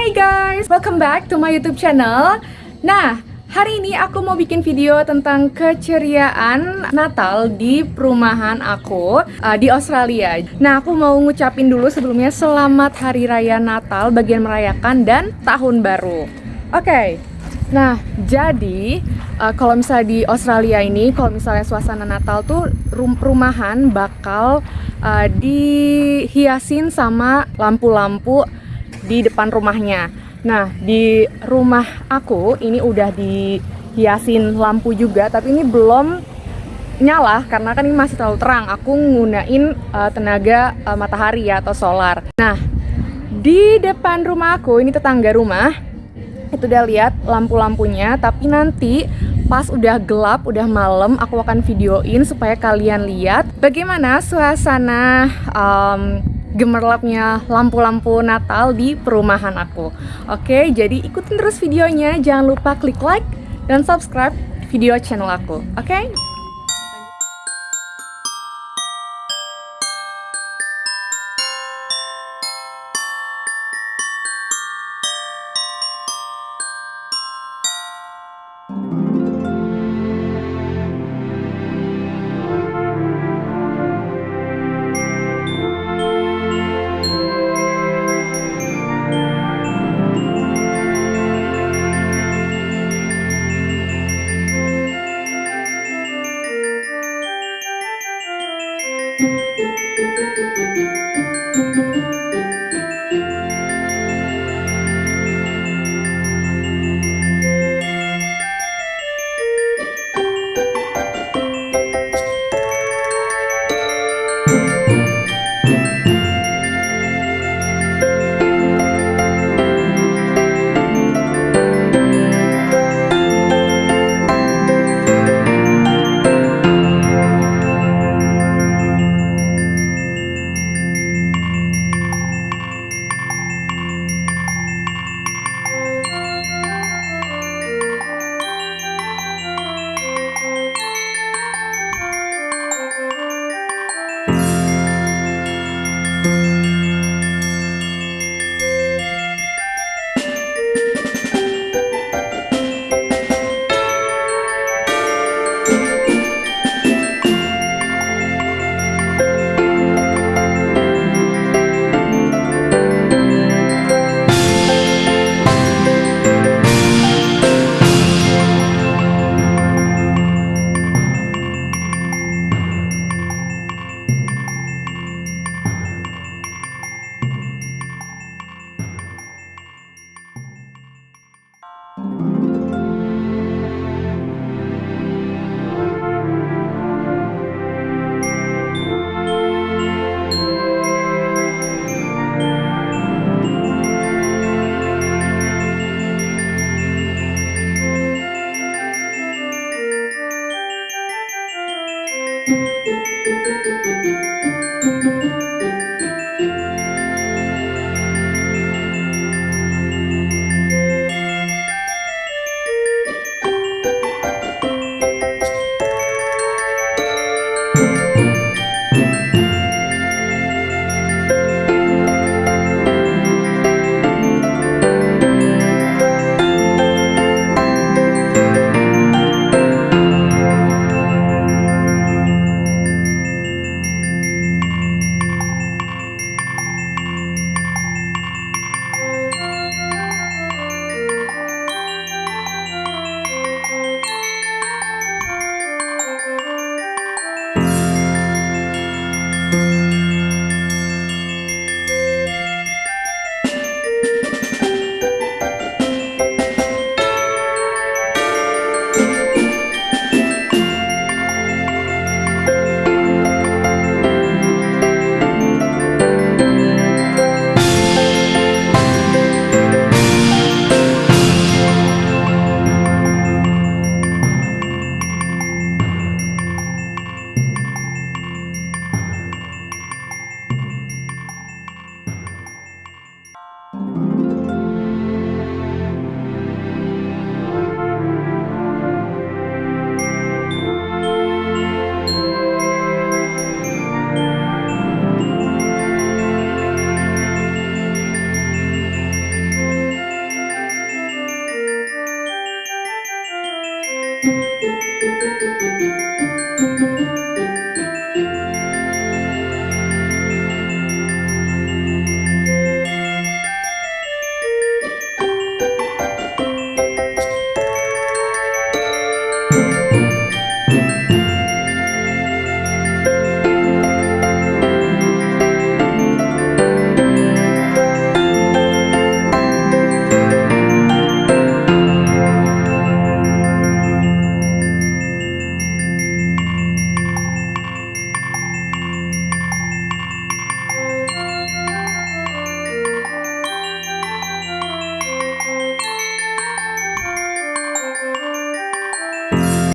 Hai guys, welcome back to my YouTube channel. Nah, hari ini aku mau bikin video tentang keceriaan Natal di perumahan aku uh, di Australia. Nah, aku mau ngucapin dulu sebelumnya selamat Hari Raya Natal bagian merayakan dan Tahun Baru. Oke. Okay. Nah, jadi uh, kalau misalnya di Australia ini, kalau misalnya suasana Natal tuh rum perumahan bakal uh, dihiasin sama lampu-lampu di depan rumahnya. Nah, di rumah aku ini udah dihiasin lampu juga, tapi ini belum nyala karena kan ini masih terlalu terang. Aku nggunain uh, tenaga uh, matahari ya atau solar. Nah, di depan rumah aku ini tetangga rumah itu udah lihat lampu-lampunya tapi nanti pas udah gelap, udah malam aku akan videoin supaya kalian lihat bagaimana suasana um, gemerlapnya lampu-lampu Natal di perumahan aku. Oke, jadi ikutin terus videonya. Jangan lupa klik like dan subscribe video channel aku. Oke?